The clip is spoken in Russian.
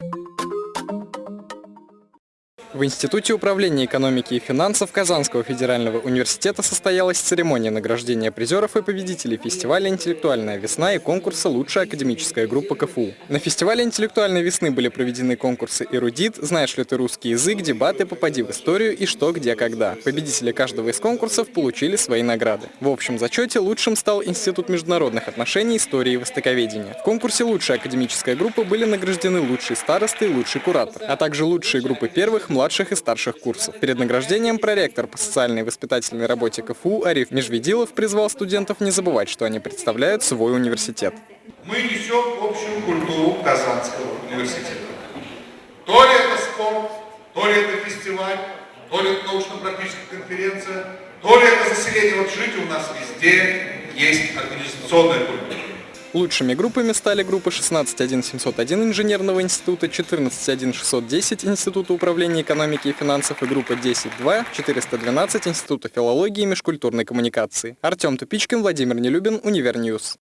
you В Институте управления экономики и финансов Казанского федерального университета состоялась церемония награждения призеров и победителей фестиваля «Интеллектуальная весна» и конкурса «Лучшая академическая группа КФУ». На фестивале «Интеллектуальной весны» были проведены конкурсы «Эрудит», «Знаешь ли ты русский язык», дебаты «Попади в историю» и «Что, где, когда». Победители каждого из конкурсов получили свои награды. В общем зачете лучшим стал Институт международных отношений, истории и востоковедения. В конкурсе «Лучшая академическая группа» были награждены лучшие старосты и лучший куратор, а также лучшие группы первых, младших и старших курсов. Перед награждением проректор по социальной и воспитательной работе КФУ Ариф Межведилов призвал студентов не забывать, что они представляют свой университет. Мы несем общую культуру Казанского университета. То ли это спорт, то ли это фестиваль, то ли это научно-практическая конференция, то ли это заселение. Вот жить у нас везде есть организационная культура. Лучшими группами стали группы 161-701 Инженерного института, 14-1-610 Института управления экономики и финансов и группа 10-2-412 Института филологии и межкультурной коммуникации. Артем Тупичкин, Владимир Нелюбин, Универ News.